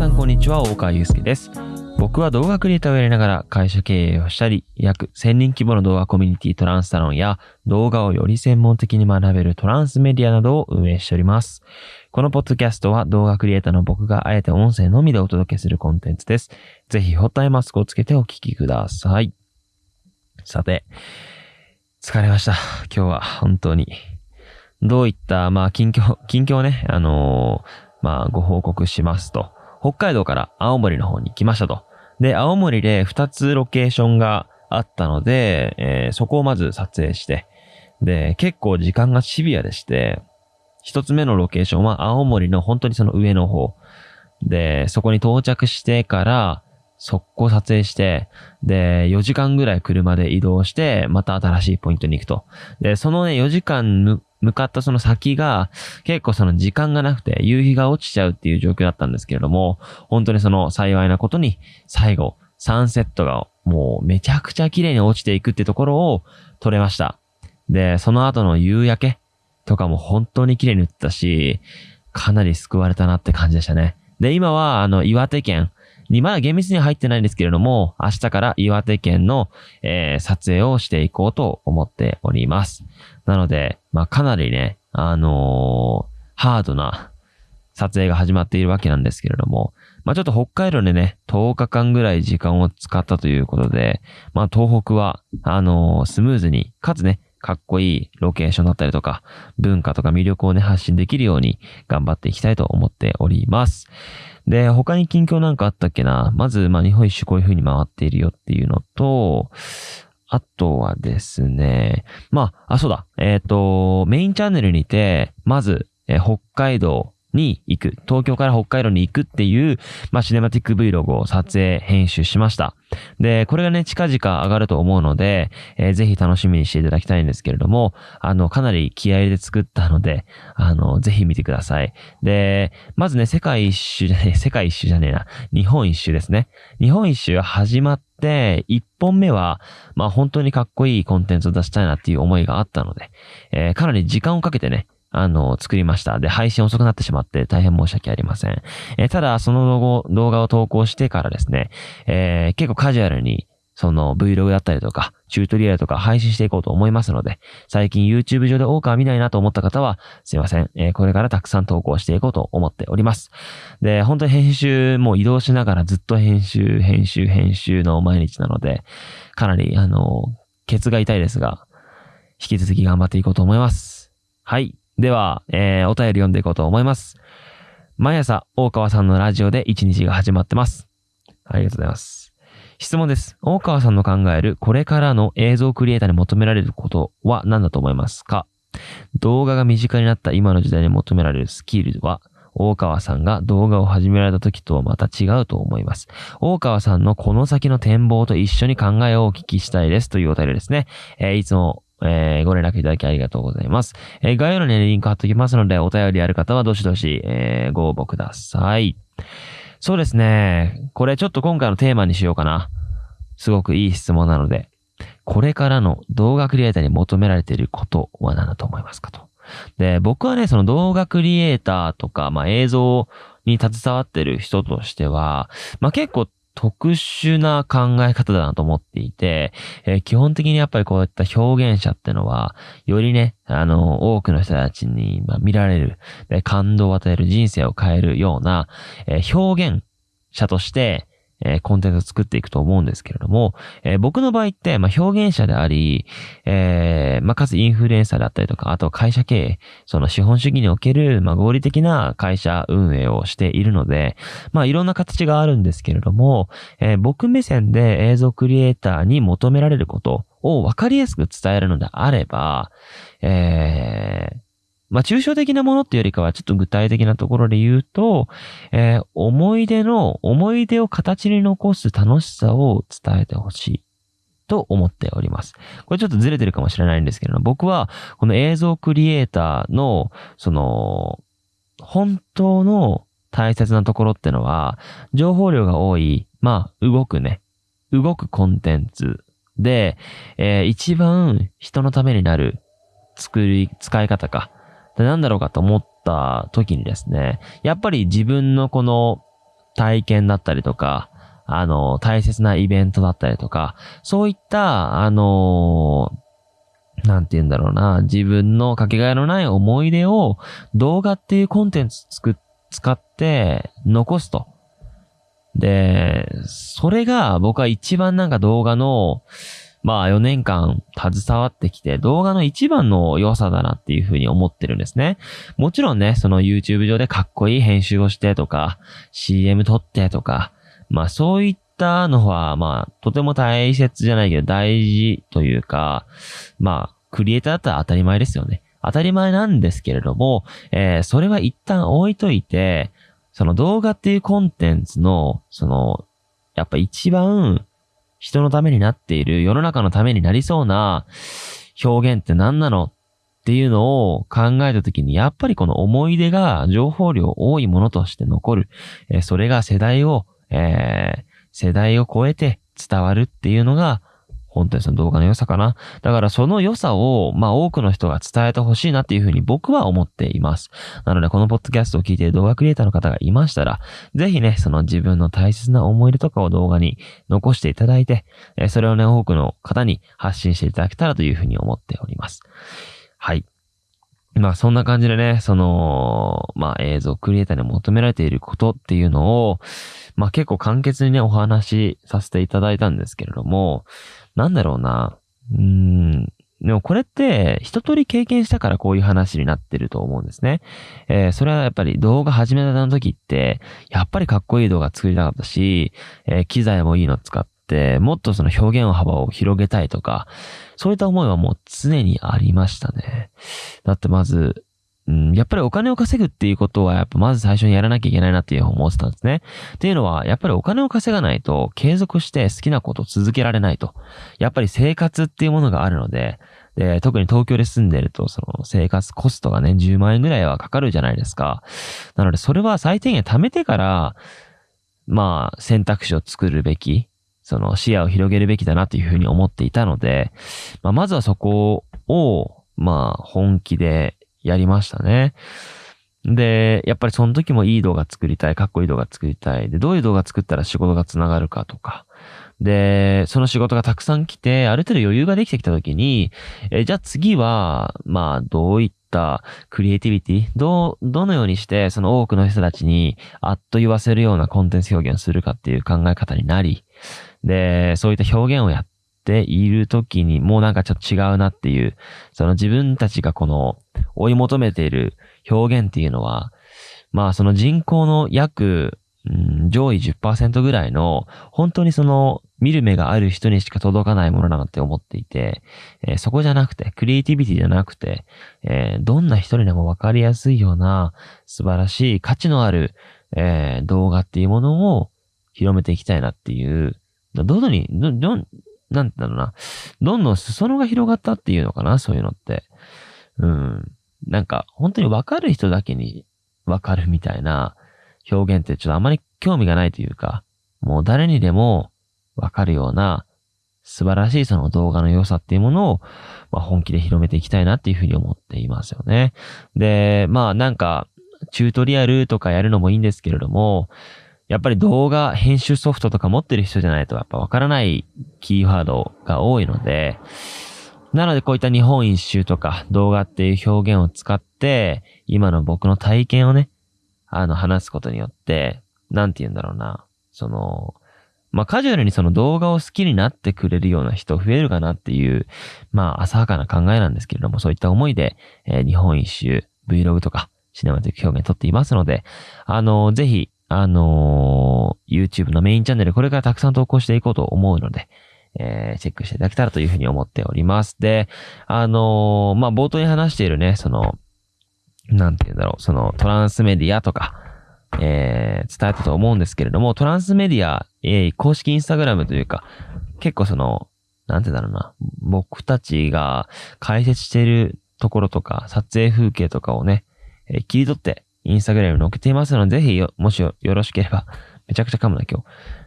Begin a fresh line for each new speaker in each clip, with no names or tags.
さんこんにちは、大川祐介です。僕は動画クリエイターをやりながら会社経営をしたり、約1000人規模の動画コミュニティトランスサロンや動画をより専門的に学べるトランスメディアなどを運営しております。このポッドキャストは動画クリエイターの僕があえて音声のみでお届けするコンテンツです。ぜひホットアイマスクをつけてお聞きください。さて、疲れました。今日は本当に。どういった、まあ、近況、近況をね、あのーまあ、ご報告しますと、北海道から青森の方に来ましたと。で、青森で2つロケーションがあったので、えーそこをまず撮影して、で、結構時間がシビアでして、一つ目のロケーションは青森の本当にその上の方。で、そこに到着してから、速攻撮影して、で、4時間ぐらい車で移動して、また新しいポイントに行くと。で、そのね、4時間向かったその先が、結構その時間がなくて、夕日が落ちちゃうっていう状況だったんですけれども、本当にその幸いなことに、最後、サンセットがもうめちゃくちゃ綺麗に落ちていくってところを撮れました。で、その後の夕焼けとかも本当に綺麗に映ったし、かなり救われたなって感じでしたね。で、今は、あの、岩手県に、まだ厳密に入ってないんですけれども、明日から岩手県の、えー撮影をしていこうと思っております。なので、まあ、かなりね、あのーハードな撮影が始まっているわけなんですけれども、まあ、ちょっと北海道でね、10日間ぐらい時間を使ったということで、まあ、東北は、あのースムーズに、かつね、かっこいいロケーションだったりとか、文化とか魅力をね、発信できるように頑張っていきたいと思っております。で、他に近況なんかあったっけな？まず、まあ、日本一周こういう風に回っているよっていうのと、あとはですね、まあ、あ、そうだ、えっ、と、メインチャンネルにて、まず、えー北海道に行く、東京から北海道に行くっていう、まあ、シネマティック Vlog を撮影、編集しました。で、これがね、近々上がると思うので、えーぜひ楽しみにしていただきたいんですけれども、あの、かなり気合い入れて作ったので、あの、ぜひ見てください。で、まずね、世界一周じゃねえ、世界一周じゃねえな、日本一周ですね。日本一周始まって、一本目は、まあ本当にかっこいいコンテンツを出したいなっていう思いがあったので、えーかなり時間をかけてね、あの、作りました。で、配信遅くなってしまって大変申し訳ありません。えーただ、その動画動画を投稿してからですね、えー結構カジュアルに、その Vlog だったりとか、チュートリアルとか配信していこうと思いますので、最近 YouTube 上で多くは見ないなと思った方は、すいません。えーこれからたくさん投稿していこうと思っております。で、本当に編集、もう移動しながらずっと編集、編集、編集の毎日なので、かなり、あの、ケツが痛いですが、引き続き頑張っていこうと思います。はい。では、えーお便り読んでいこうと思います。毎朝、大川さんのラジオで一日が始まってます。ありがとうございます。質問です。大川さんの考えるこれからの映像クリエイターに求められることは何だと思いますか？動画が身近になった今の時代に求められるスキルは、大川さんが動画を始められた時とはまた違うと思います。大川さんのこの先の展望と一緒に考えをお聞きしたいですというお便りですね。えーいつも、えーご連絡いただきありがとうございます。えー概要欄にリンク貼っておきますので、お便りある方はどしどし、えーご応募ください。そうですね。これちょっと今回のテーマにしようかな。すごくいい質問なので、これからの動画クリエイターに求められていることは何だと思いますかと。で、僕はね、その動画クリエイターとか、まあ映像に携わってる人としては、まあ結構特殊な考え方だなと思っていて、えー基本的にやっぱりこういった表現者ってのは、よりね、あの、多くの人たちに、ま、見られる、で感動を与える、人生を変えるような、えー表現者として、えーコンテンツを作っていくと思うんですけれども、えー僕の場合って、まあ、表現者であり、えーまあ、かつインフルエンサーだったりとか、あと会社経営、その資本主義における、まあ、合理的な会社運営をしているので、まあ、いろんな形があるんですけれども、えー僕目線で映像クリエイターに求められることを分かりやすく伝えるのであれば、えーまあ、抽象的なものっていうよりかは、ちょっと具体的なところで言うと、えー思い出の、思い出を形に残す楽しさを伝えてほしい。と思っております。これちょっとずれてるかもしれないんですけれども、僕はこの映像クリエイターの、その、本当の大切なところってのは、情報量が多い、まあ、動くね、動くコンテンツで、えー一番人のためになる作り、使い方か。でなんだろうかと思った時にですね、やっぱり自分のこの体験だったりとか、あの、大切なイベントだったりとか、そういった、あのなんて言うんだろうな、自分のかけがえのない思い出を動画っていうコンテンツつく、使って残すと。で、それが僕は一番なんか動画の、まあ4年間携わってきて動画の一番の良さだなっていうふうに思ってるんですね。もちろんね、その YouTube 上でかっこいい編集をしてとか、CM 撮ってとか、まあそういったのは、まあとても大切じゃないけど大事というか、まあクリエイターだったら当たり前ですよね。当たり前なんですけれども、えー、それは一旦置いといて、その動画っていうコンテンツの、その、やっぱ一番人のためになっている、世の中のためになりそうな表現って何なのっていうのを考えたときに、やっぱりこの思い出が情報量多いものとして残る。それが世代を、えー、世代を超えて伝わるっていうのが、本当にその動画の良さかな。だからその良さを、まあ多くの人が伝えてほしいなっていうふうに僕は思っています。なのでこのポッドキャストを聞いている動画クリエイターの方がいましたら、ぜひね、その自分の大切な思い出とかを動画に残していただいて、それをね、多くの方に発信していただけたらというふうに思っております。はい。まあそんな感じでね、その、まあ映像クリエイターに求められていることっていうのを、まあ結構簡潔にね、お話しさせていただいたんですけれども、なんだろうな。うーん。でもこれって一通り経験したからこういう話になってると思うんですね。えー、それはやっぱり動画始めた時って、やっぱりかっこいい動画作りたかったし、えー、機材もいいの使って、もっとその表現幅を広げたいとか、そういった思いはもう常にありましたね。だってまず、うん、やっぱりお金を稼ぐっていうことは、やっぱまず最初にやらなきゃいけないなっていう思ってたんですね。っていうのは、やっぱりお金を稼がないと継続して好きなことを続けられないと。やっぱり生活っていうものがあるので、で、特に東京で住んでると、その生活コストがね、10万円ぐらいはかかるじゃないですか。なので、それは最低限貯めてから、まあ、選択肢を作るべき、その視野を広げるべきだなというふうに思っていたので、まあ、まずはそこを、まあ、本気でやりましたね。で、やっぱりその時もいい動画作りたい、かっこいい動画作りたい。で、どういう動画作ったら仕事が繋がるかとか。で、その仕事がたくさん来て、ある程度余裕ができてきた時に、えじゃあ次は、まあ、どういったクリエイティビティ、どう、どのようにして、その多くの人たちに、あっと言わせるようなコンテンツ表現をするかっていう考え方になり、で、そういった表現をやっている時に、もうなんかちょっと違うなっていう、その自分たちがこの、追い求めている表現っていうのは、まあその人口の約、うん、上位10%ぐらいの、本当にその見る目がある人にしか届かないものなのって思っていて、えー、そこじゃなくて、クリエイティビティじゃなくて、えー、どんな人にでもわかりやすいような素晴らしい価値のある、えー、動画っていうものを広めていきたいなっていう、どんどんに、ど、どん、なんだろうな、どんどん裾野が広がったっていうのかな、そういうのって。うん。なんか、本当にわかる人だけにわかるみたいな表現ってちょっとあまり興味がないというか、もう誰にでもわかるような素晴らしいその動画の良さっていうものを、まあ、本気で広めていきたいなっていうふうに思っていますよね。で、まあなんか、チュートリアルとかやるのもいいんですけれども、やっぱり動画編集ソフトとか持ってる人じゃないとやっぱわからないキーワードが多いので、なのでこういった日本一周とか動画っていう表現を使って、今の僕の体験をね、あの話すことによって、なんて言うんだろうな。その、まあ、カジュアルにその動画を好きになってくれるような人増えるかなっていう、まあ、浅はかな考えなんですけれども、そういった思いで、えー、日本一周、Vlog とか、シネマティック表現撮っていますので、あのー、ぜひ、あのー、YouTube のメインチャンネル、これからたくさん投稿していこうと思うので、えー、チェックしていただけたらというふうに思っております。で、あのー、まあ、冒頭に話しているね、その、なんて言うんだろう、そのトランスメディアとか、えー、伝えたと思うんですけれども、トランスメディア、えー、公式インスタグラムというか、結構その、なんて言うんだろうな、僕たちが解説しているところとか、撮影風景とかをね、えー、切り取って、インスタグラムに載っけていますので、ぜひ、もしよろしければ、めちゃくちゃ噛むな今日。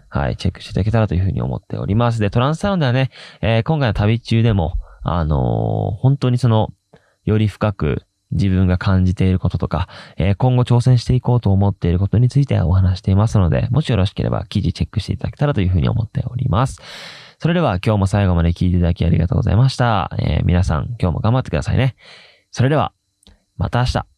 はい、チェックしていただけたらというふうに思っております。で、トランスサウンドはね、えー、今回の旅中でも、あのー、本当にその、より深く自分が感じていることとか、えー、今後挑戦していこうと思っていることについてお話していますので、もしよろしければ記事チェックしていただけたらというふうに思っております。それでは今日も最後まで聞いていただきありがとうございました。えー、皆さん今日も頑張ってくださいね。それでは、また明日。